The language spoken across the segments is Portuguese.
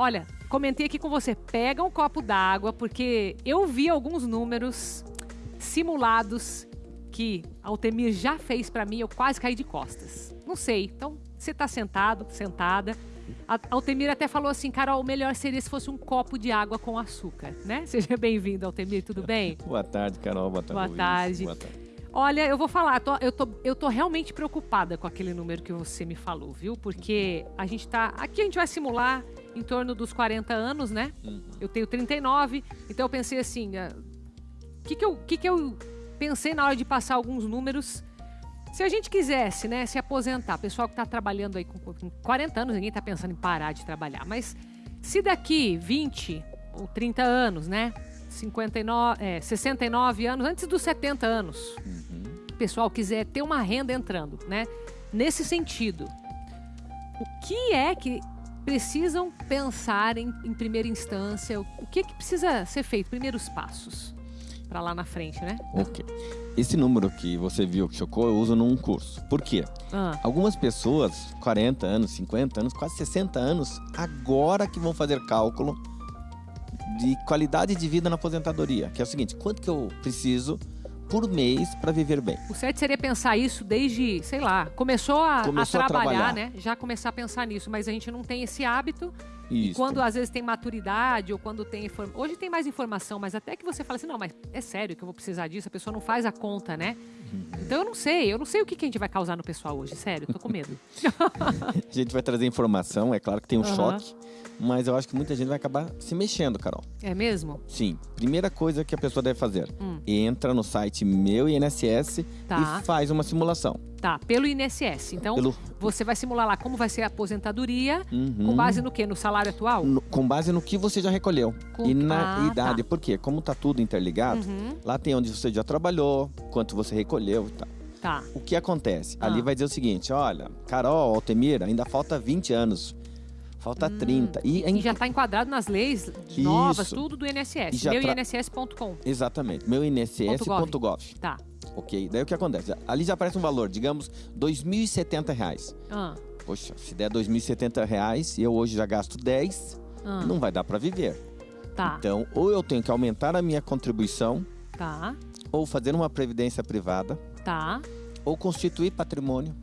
Olha, comentei aqui com você, pega um copo d'água, porque eu vi alguns números simulados que a Altemir já fez para mim, eu quase caí de costas. Não sei, então você tá sentado, sentada. A Altemir até falou assim, Carol, o melhor seria se fosse um copo de água com açúcar, né? Seja bem-vindo, Altemir, tudo bem? Boa tarde, Carol. Boa tarde. Boa Luiz. tarde. Boa tarde. Olha, eu vou falar, tô- eu, tô, eu tô realmente preocupada com aquele número que você me falou, viu? Porque a gente tá. Aqui a gente vai simular em torno dos 40 anos, né? Uhum. Eu tenho 39, então eu pensei assim. O que, que, eu, que, que eu pensei na hora de passar alguns números? Se a gente quisesse, né, se aposentar, pessoal que está trabalhando aí com, com 40 anos, ninguém está pensando em parar de trabalhar, mas se daqui 20 ou 30 anos, né, 59, é, 69 anos, antes dos 70 anos, Uhum. o pessoal quiser ter uma renda entrando, né? Nesse sentido, o que é que precisam pensar em, em primeira instância? O que, que precisa ser feito? Primeiros passos para lá na frente, né? Ok. Esse número que você viu que chocou, eu uso num curso. Por quê? Ah, Algumas pessoas, 40 anos, 50 anos, quase 60 anos, agora que vão fazer cálculo de qualidade de vida na aposentadoria. Que é o seguinte, quanto que eu preciso por mês para viver bem? o certo seria pensar isso desde, sei lá, começou a, Começou a a trabalhar, trabalhar. né? Já começar a pensar nisso, mas a gente não tem esse hábito. E Isso. quando às vezes tem maturidade ou quando tem inform... hoje tem mais informação, mas até que você fala assim, não, mas é sério que eu vou precisar disso, a pessoa não faz a conta, né? Uhum. Então eu não sei, eu não sei o que, que a gente vai causar no pessoal hoje, sério, tô com medo. A gente vai trazer informação, é claro que tem um Aham. choque, mas eu acho que muita gente vai acabar se mexendo, Carol. É mesmo? Sim, primeira coisa que a pessoa deve fazer, Hum. entra no site Meu INSS Tá. e faz uma simulação. Tá, pelo INSS. Então Pelo- você vai simular lá como vai ser a aposentadoria, Uhum. com base no quê? No salário atual? No- com base no que você já recolheu Com- e na Ah, idade. tá. Por quê? Como tá tudo interligado, Uhum. lá tem onde você já trabalhou, quanto você recolheu e tal. Tá. O que acontece? Ah. Ali vai dizer o seguinte, olha, Carol, Altemir, ainda falta 20 anos. Falta 30. E, Hum. E já está enquadrado nas leis novas, Isso. tudo do INSS. Meu tra- INSS.com. Exatamente, meu INSS.gov. Tá. Ok, daí o que acontece? Ali já aparece um valor, digamos, 2.070 reais. Ah, Poxa, se der 2.070 reais e eu hoje já gasto 10, ah, não vai dar para viver. tá. Então, ou eu tenho que aumentar a minha contribuição, Tá. ou fazer uma previdência privada, Tá. ou constituir patrimônio.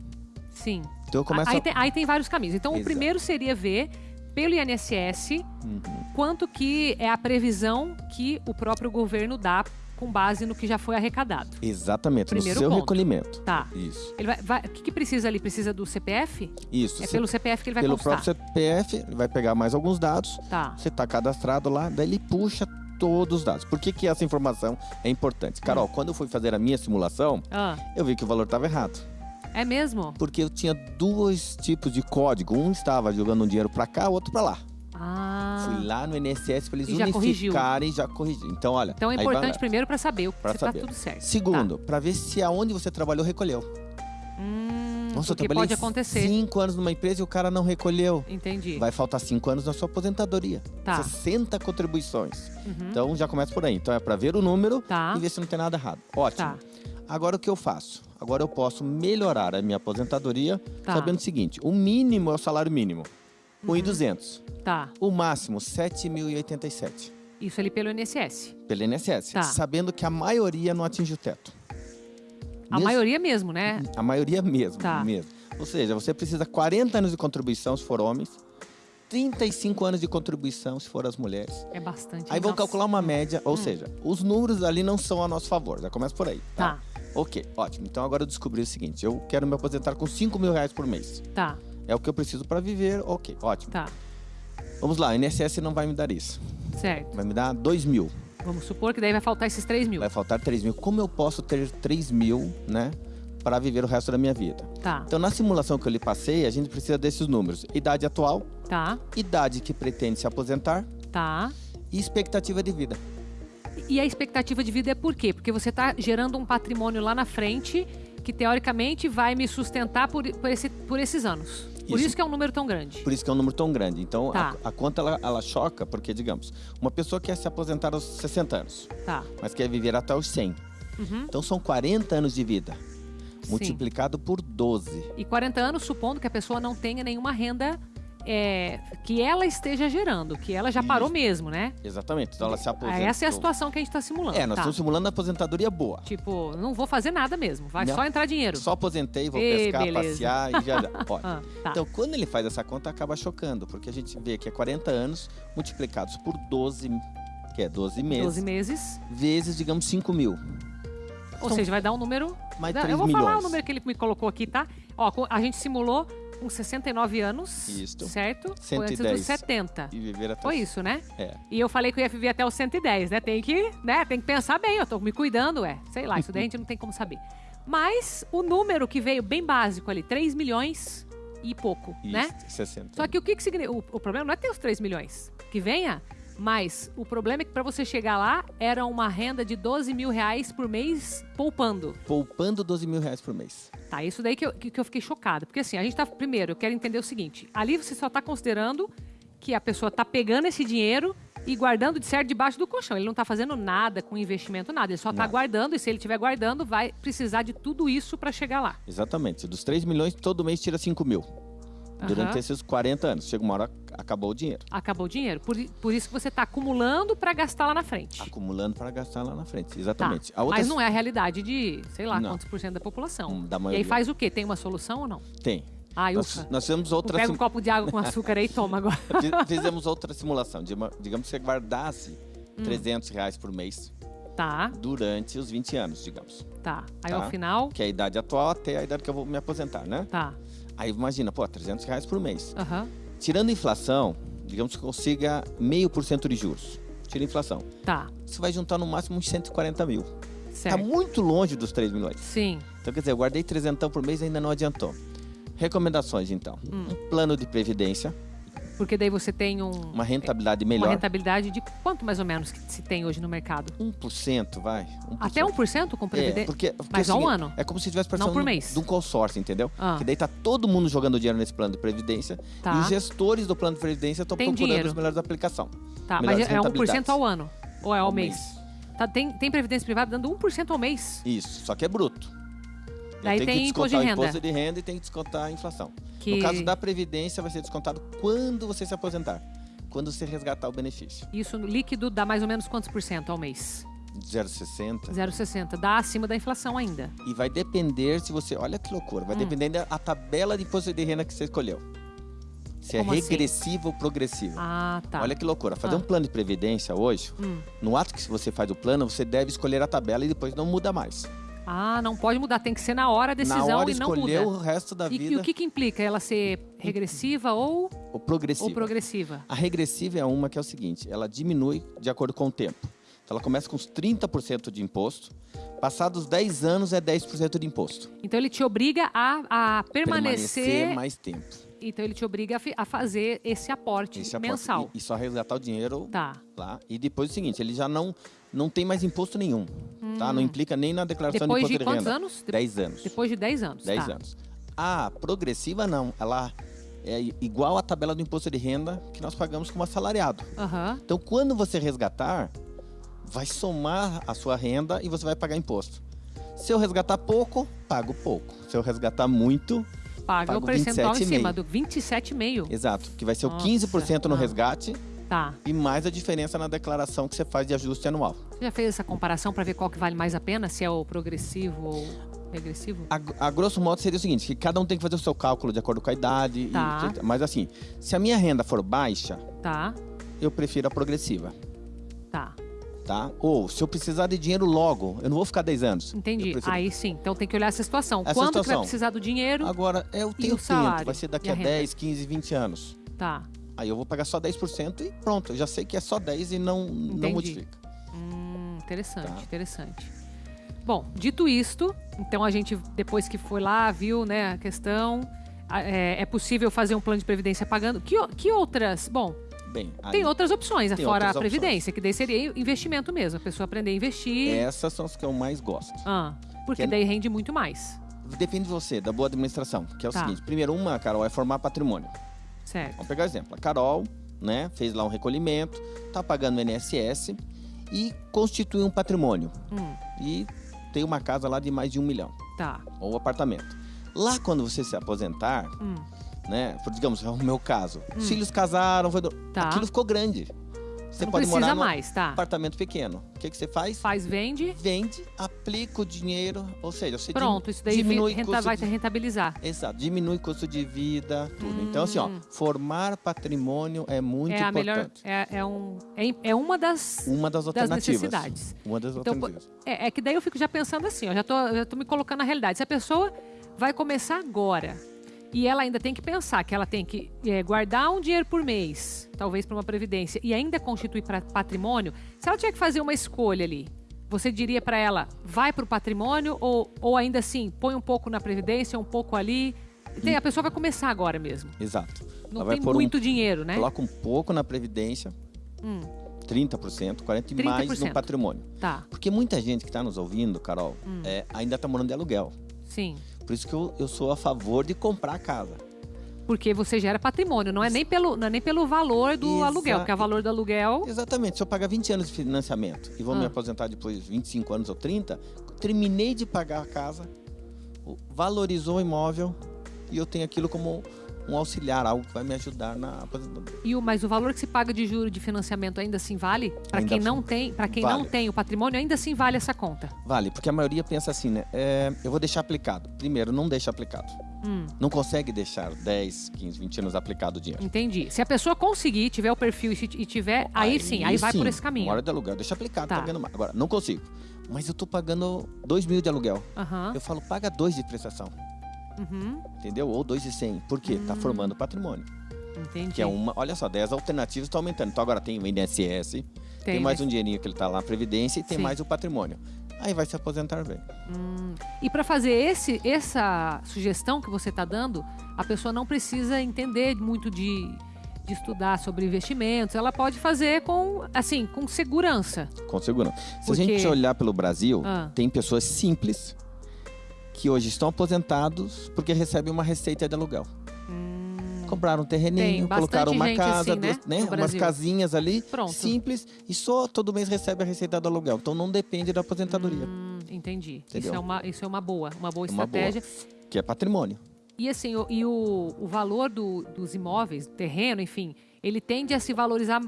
Sim. Então eu começo Aí tem, aí tem vários caminhos. Então, o Exato. primeiro seria ver pelo INSS Uhum. quanto que é a previsão que o próprio governo dá com base no que já foi arrecadado. Exatamente, Primeiro no seu ponto. recolhimento. Tá. Isso. Ele vai, vai- o que, que precisa ali? Precisa do CPF? Isso. É Você- pelo CPF que ele vai pelo constar. próprio CPF, ele vai pegar mais alguns dados, Tá. você está cadastrado lá, daí ele puxa todos os dados. Por que, que essa informação é importante? Carol, Hum. quando eu fui fazer a minha simulação, Ah, eu vi que o valor estava errado. É mesmo? Porque eu tinha dois tipos de código. Um estava jogando um dinheiro para cá, o outro para lá. Ah. Fui lá no INSS para eles E já corrigiu. unificarem e já corrigir. Então, olha. Então é importante vai- primeiro para saber o Pra se tá saber. tudo certo. Segundo, para ver se aonde você trabalhou recolheu. Tá. Hum, Nossa, eu trabalhei pode acontecer. cinco anos numa empresa e o cara não recolheu. Entendi. Vai faltar cinco anos na sua aposentadoria. Tá. 60 contribuições. Uhum. Então já começa por aí. Então é para ver o número Tá. e ver se não tem nada errado. Ótimo. Tá. Agora o que eu faço? Agora eu posso melhorar a minha aposentadoria Tá. sabendo o seguinte: o mínimo é o salário mínimo, Uhum. 1.200. Tá. O máximo, 7.087. Isso ali pelo INSS. Pelo INSS. Tá. Sabendo que a maioria não atinge o teto. A Mesmo- maioria mesmo, né? A maioria mesmo, Tá. mesmo. Ou seja, você precisa 40 anos de contribuição se for homens, 35 anos de contribuição se for as mulheres. É bastante. Aí vão calcular uma média, ou Hum. seja, os números ali não são a nosso favor, já começa por aí. Tá, Ok, ótimo. Então agora eu descobri o seguinte: eu quero me aposentar com 5 mil reais por mês. tá, É o que eu preciso para viver, ok, ótimo. tá. Vamos lá, a INSS não vai me dar isso. Certo. Vai me dar 2 mil. Vamos supor que daí vai faltar esses 3 mil. Vai faltar 3 mil. Como eu posso ter 3 mil, né? Para viver o resto da minha vida. Tá, Então, na simulação que eu lhe passei, a gente precisa desses números: idade atual, tá, idade que pretende se aposentar tá. e expectativa de vida. E a expectativa de vida é por quê? Porque você está gerando um patrimônio lá na frente que teoricamente vai me sustentar por, por, esse- por esses anos. Por Isso. isso que é um número tão grande. Por isso que é um número tão grande. Então, Tá. a, a conta ela, ela choca, porque, digamos, uma pessoa quer se aposentar aos 60 anos, Tá. mas quer viver até os 100. Uhum. Então, são 40 anos de vida, Sim. multiplicado por 12. E 40 anos, supondo que a pessoa não tenha nenhuma renda é, que ela esteja gerando, que ela já parou mesmo, né? Exatamente. Então ela se Ah, aposenta. Essa é a situação que a gente está simulando. É, nós tá. estamos simulando a aposentadoria boa. Tipo, não vou fazer nada mesmo, vai Não. só entrar dinheiro. Só aposentei, vou Ê, pescar, beleza. passear e já já. Pode. Ah, tá. Então, quando ele faz essa conta, acaba chocando, porque a gente vê que é 40 anos multiplicados por 12, que é 12 meses, 12 meses. vezes, digamos, 5 mil. Ou São seja, vai dar um número. mais dá- 3 eu vou milhões. falar o número que ele me colocou aqui, tá? Ó, a gente simulou com 69 anos. Isso. Certo? Foi antes 110. dos 70. E viver até Foi isso, né? É. E eu falei que eu ia viver até os 110, né? Tem que, né? Tem que pensar bem, eu tô me cuidando, é. Sei lá, isso daí a gente não tem como saber. Mas o número que veio bem básico ali, 3 milhões e pouco, Isso, né? 60. Só que o que, que significa? O, o problema não é ter os 3 milhões que venha, mas o problema é que para você chegar lá era uma renda de 12 mil reais por mês poupando. Poupando 12 mil reais por mês. Tá, isso daí que eu, que, eu fiquei chocada. Porque assim, a gente tá. Primeiro, eu quero entender o seguinte: ali você só tá considerando que a pessoa tá pegando esse dinheiro e guardando de certo debaixo do colchão. Ele não tá fazendo nada com investimento, nada. Ele só tá Nada. guardando, e se ele estiver guardando, vai precisar de tudo isso para chegar lá. Exatamente. Dos 3 milhões, todo mês tira 5 mil. Durante Aham. esses 40 anos. Chega uma hora, acabou o dinheiro. Acabou o dinheiro. Por, por isso que você tá acumulando para gastar lá na frente. Acumulando para gastar lá na frente. Tá. Exatamente. A outra Mas não é a realidade de, sei lá, Não. quantos por cento da população. Hum, da E aí maioria. faz o quê? Tem uma solução ou não? tem. Ai, Nós, nós fizemos outra Pega sim- um copo de água com açúcar aí e toma agora. Fiz- Fizemos outra simulação. Digamos que você guardasse Hum. 300 reais por mês Tá, durante os 20 anos, digamos. tá. Aí Tá. ao final, Que é a idade atual até a idade que eu vou me aposentar, né? tá. Aí imagina, pô, 300 reais por mês. Aham. Tirando a inflação, digamos que consiga meio por cento de juros. Tira a inflação. Tá, Você vai juntar no máximo uns 140 mil. Está certo. muito longe dos 3 milhões. Sim, Então, quer dizer, eu guardei 300 por mês e ainda não adiantou. Recomendações, então. Hum. Um plano de previdência, porque daí você tem um, uma rentabilidade uma melhor. rentabilidade de quanto mais ou menos que se tem hoje no mercado? 1%, vai. 1%. Até 1% com É, previdência? porque, porque Mas é o ao seguinte, ano? É como se tivesse participando por de um- mês. de um consórcio, entendeu? Ah. Que daí tá todo mundo jogando dinheiro nesse plano de previdência Tá. e os gestores do plano de previdência estão procurando dinheiro. as melhores aplicações. Tá, mas melhores é 1% rentabilidades. ao ano? Ou é ao, Ao mês? Tá, tem, tem previdência privada dando 1% ao mês? Isso, só que é bruto. Eu Daí tenho que descontar de o imposto de renda e tem que descontar a inflação. Que... No caso da Previdência, vai ser descontado quando você se aposentar. Quando você resgatar o benefício. Isso líquido dá mais ou menos quantos por cento ao mês? 0,60. 0,60. Dá acima da inflação ainda. E vai depender se você. Olha que loucura. Vai Hum. depender da tabela de imposto de renda que você escolheu. Se Como é assim? regressiva ou progressiva. Ah, tá. Olha que loucura. Fazer Ah. um plano de previdência hoje, Hum. no ato que você faz o plano, você deve escolher a tabela e depois não muda mais. Ah, não pode mudar. Tem que ser na hora a decisão Na hora e não escolher muda. o resto da E, e vida o que, que implica ela ser regressiva ou, ou progressiva. ou progressiva? A regressiva é uma que é o seguinte, ela diminui de acordo com o tempo. Então ela começa com os 30% de imposto, passados 10 anos é 10% de imposto. Então ele te obriga a, a permanecer. mais tempo. Então ele te obriga a fazer esse aporte Esse aporte. mensal. E, e só resgatar o dinheiro Tá. lá. E depois é o seguinte, ele já não, não tem mais imposto nenhum. Tá? Não implica nem na declaração Hum. Depois de imposto de, quantos renda. anos? De- 10 anos. Depois de 10 anos. 10 tá. anos. A progressiva não, ela é igual à tabela do imposto de renda que nós pagamos como assalariado. Aham. Então, quando você resgatar, vai somar a sua renda e você vai pagar imposto. Se eu resgatar pouco, pago pouco. Se eu resgatar muito, Paga o percentual em 27,5. cima do 27,5. exato, que vai ser o Nossa, 15% no resgate Tá. e mais a diferença na declaração que você faz de ajuste anual. Você já fez essa comparação para ver qual que vale mais a pena? Se é o progressivo ou regressivo? A, a grosso modo seria o seguinte, que cada um tem que fazer o seu cálculo de acordo com a idade. e- Tá. mas assim, se a minha renda for baixa, Tá. eu prefiro a progressiva. Tá. Tá? Ou, se eu precisar de dinheiro logo, eu não vou ficar 10 anos. Entendi. Prefiro- Aí sim. Então tem que olhar essa situação. Essa Quando que vai situação. precisar do dinheiro? Agora, eu tenho o tempo, vai ser daqui e a a renda? 10, 15, 20 anos. Tá. Aí eu vou pagar só 10% e pronto, eu já sei que é só 10 e não, não modifica. Hum, interessante, Tá. interessante. Bom, dito isto, então a gente, depois que foi lá, viu né, a questão, é, é possível fazer um plano de previdência pagando. Que, que outras? Bom, Bem, tem outras opções, né, tem fora outras a opções. previdência, que daí seria investimento mesmo, a pessoa aprender a investir. essas são as que eu mais gosto. Ah, porque Que é- daí rende muito mais. Depende de você, da boa administração, que é o Tá. seguinte. Primeiro, uma, Carol, é formar patrimônio. Certo. Vamos pegar exemplo. A Carol, né, fez lá um recolhimento, tá pagando o INSS e constitui um patrimônio. Hum, E tem uma casa lá de mais de um milhão, tá. ou apartamento. Lá, quando você se aposentar, Hum, né? Digamos, é o meu caso. Os filhos casaram, foi do- Hum. Tá. aquilo ficou grande. Você não pode precisa morar mais, tá? apartamento pequeno. O que, que você faz? Faz, vende, Vende, aplica o dinheiro, ou seja, você pronto. Isso daí diminui renta- custo vai de- rentabilizar. Exato, diminui custo de vida, tudo. Então, assim, ó, Hum. formar patrimônio é muito É a melhor. importante. É, é um, é, é uma das, Uma das das alternativas. necessidades. Uma das Então, alternativas. É, é que daí eu fico já pensando assim, ó, já tô, já tô me colocando na realidade. Se a pessoa vai começar agora e ela ainda tem que pensar que ela tem que é, guardar um dinheiro por mês, talvez para uma previdência, e ainda constituir pra- patrimônio, se ela tiver que fazer uma escolha ali, você diria para ela, vai para o patrimônio ou, ou ainda assim, põe um pouco na previdência, um pouco ali? Tem- a pessoa vai começar agora mesmo. Exato. Não Ela vai tem pôr um- muito dinheiro, né? Coloca um pouco na Previdência, Hum, 30%, 40% e mais 30%. no patrimônio. tá, Porque muita gente que está nos ouvindo, Carol, Hum. é, ainda está morando de aluguel. sim. Por isso que eu, eu sou a favor de comprar a casa. Porque você gera patrimônio, não é nem pelo, não é nem pelo valor do Exa- aluguel, porque o valor do aluguel Exatamente. Se eu pagar 20 anos de financiamento e vou me Ah. aposentar depois de 25 anos ou 30, terminei de pagar a casa, valorizou o imóvel e eu tenho aquilo como um auxiliar, algo que vai me ajudar na aposentadoria. E o, mas o valor que se paga de juro de financiamento ainda assim vale? Para quem assim. não tem, para quem não Vale. tem o patrimônio, ainda assim vale essa conta. Vale, porque a maioria pensa assim, né? É, eu vou deixar aplicado. Primeiro, não deixa aplicado. Hum, Não consegue deixar 10, 15, 20 anos aplicado o dinheiro. entendi. Se a pessoa conseguir, tiver o perfil e tiver, aí, sim, aí vai sim, por esse caminho. Hora de aluguel, deixa aplicado, Tá. tá ganhando mais. Agora, não consigo. Mas eu tô pagando 2 mil de aluguel. Aham. Eu falo, paga 2 de prestação, Uhum, entendeu? Ou 2,100. Por quê? Tá Hum. formando patrimônio. entendi. Que é uma, olha só, 10 alternativas estão aumentando. Então agora tem o INSS, tem, mais mas- um dinheirinho que ele tá lá, Previdência, e tem Sim. mais o patrimônio. Aí vai se aposentar bem. Hum, E para fazer esse, essa sugestão que você está dando, a pessoa não precisa entender muito de, de estudar sobre investimentos. Ela pode fazer com, assim, com segurança. Com segurança. Se Porque- a gente olhar pelo Brasil, Ah. tem pessoas simples que hoje estão aposentados porque recebem uma receita de aluguel. Compraram um terreninho, colocaram uma gente casa, assim, né, duas- né, no umas casinhas ali, Pronto. simples, e só todo mês recebe a receita do aluguel. Então não depende da aposentadoria, Hum, entendi. Isso Entendeu? é, uma, isso é uma boa, uma boa Uma boa. estratégia. que é patrimônio. E assim, o, e o, o valor do- dos imóveis, terreno, enfim, ele tende a se valorizar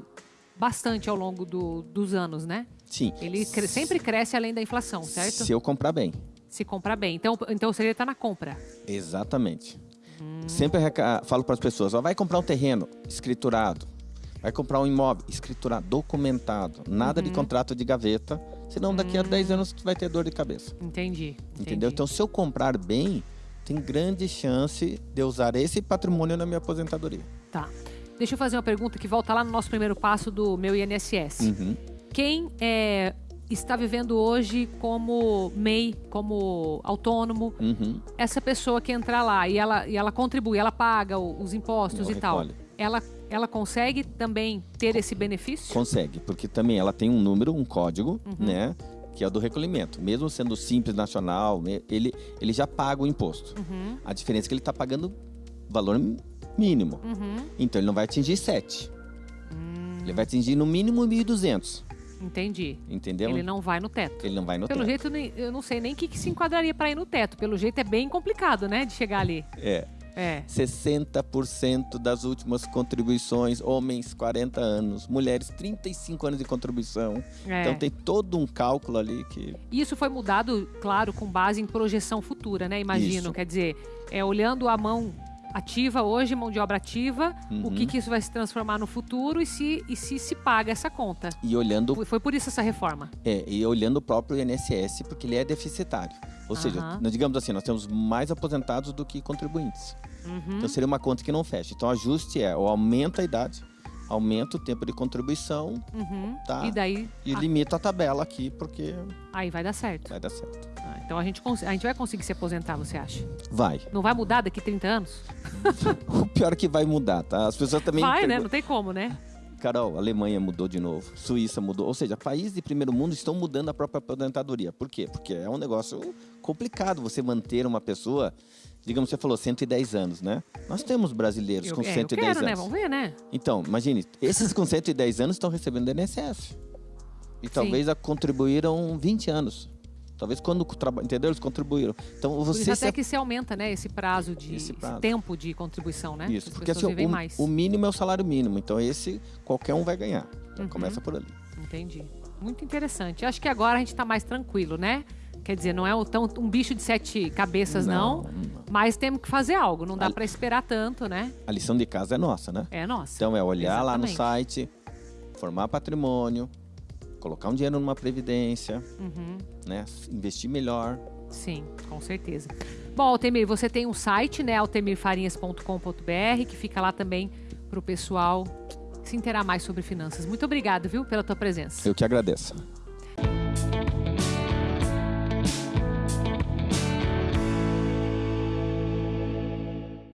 bastante ao longo do- dos anos, né? Sim. Ele cre- sempre cresce além da inflação, certo? Se eu comprar bem. Se comprar bem. Então, então o segredo está na compra. Exatamente. Hum. Sempre reca- falo para as pessoas, ó, vai comprar um terreno escriturado, vai comprar um imóvel escriturado, documentado, nada Uhum. de contrato de gaveta, senão daqui a Hum. 10 anos tu vai ter dor de cabeça. Entendi. Entendeu? entendi. Então, se eu comprar bem, tem grande chance de eu usar esse patrimônio na minha aposentadoria. Tá. Deixa eu fazer uma pergunta que volta lá no nosso primeiro passo do meu INSS. Uhum. Quem é, está vivendo hoje como MEI, como autônomo, Uhum. essa pessoa que entrar lá e ela, e ela contribui, ela paga os impostos e tal, ela, ela consegue também ter esse benefício? Consegue, porque também ela tem um número, um código, Uhum. né? Que é o do recolhimento. Mesmo sendo simples nacional, me- ele, ele já paga o imposto. Uhum, A diferença é que ele está pagando valor mínimo. uhum. Então ele não vai atingir 7. Hum, Ele vai atingir no mínimo 1.200. entendi. Entendeu? Ele não vai no teto. Ele não vai no Pelo teto. jeito, nem- eu não sei nem o que, que se enquadraria para ir no teto. Pelo jeito, é bem complicado, né? De chegar ali. É. É. 60% das últimas contribuições, homens 40 anos, mulheres 35 anos de contribuição. é. Então tem todo um cálculo ali que Isso foi mudado, claro, com base em projeção futura, né? Imagino. Isso. Quer dizer, é olhando a mão ativa hoje, mão de obra ativa, o Uhum. que, que isso vai se transformar no futuro e se, e se se paga essa conta. e olhando Foi- Foi por isso essa reforma. é, e olhando o próprio INSS porque ele é deficitário. Ou seja, Aham. nós digamos assim, nós temos mais aposentados do que contribuintes. Uhum. Então seria uma conta que não fecha. Então o ajuste é, ou aumenta a idade, aumenta o tempo de contribuição Uhum. Tá. E daí, e ah, limita a tabela aqui porque aí vai dar certo. vai dar certo. Ah, então a gente, a gente vai conseguir se aposentar, você acha? Vai. Não vai mudar daqui 30 anos? O pior é que vai mudar, tá? As pessoas também vai, né? Não tem como, né? Carol, Alemanha mudou de novo, Suíça mudou. Ou seja, países de primeiro mundo estão mudando a própria aposentadoria. Por quê? Porque é um negócio complicado você manter uma pessoa, digamos, você falou 110 anos, né? Nós temos brasileiros Eu, com é, eu 110 quero, né? anos. Vamos ver, né? Então, imagine, esses com 110 anos estão recebendo do INSS. E talvez a contribuíram 20 anos. Talvez quando, entendeu? Eles contribuíram. Então Por você se até que se aumenta, né, esse prazo de Esse esse prazo. tempo de contribuição, né? Isso, As porque assim, o, mais. o mínimo é o salário mínimo. Então esse qualquer um vai ganhar. Já Uhum. Começa por ali. Entendi. Muito interessante. Acho que agora a gente está mais tranquilo, né? Quer dizer, não é um, tão, um bicho de sete cabeças, não. Mas temos que fazer algo. Não dá para esperar tanto, né? A lição de casa é nossa, né? É nossa. Então é olhar lá no Exatamente. site, formar patrimônio, colocar um dinheiro numa previdência, Uhum. né? Investir melhor. Sim, com certeza. Bom, Altemir, você tem um site, né? altemirfarinhas.com.br, que fica lá também para o pessoal se inteirar mais sobre finanças. Muito obrigado, viu, pela tua presença. Eu que agradeço.